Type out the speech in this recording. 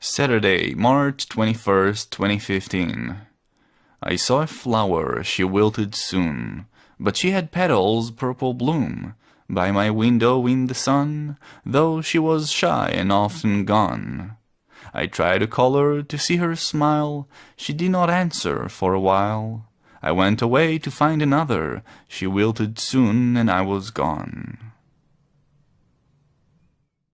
Saturday, March 21st, 2015. I saw a flower, she wilted soon, But she had petals purple bloom, By my window in the sun, Though she was shy and often gone. I tried to call her, to see her smile, She did not answer for a while. I went away to find another, She wilted soon and I was gone.